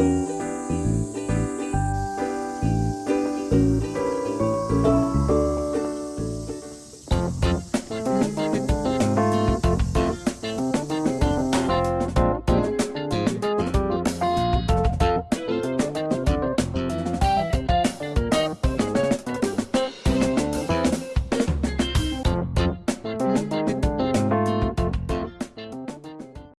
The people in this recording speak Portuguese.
Música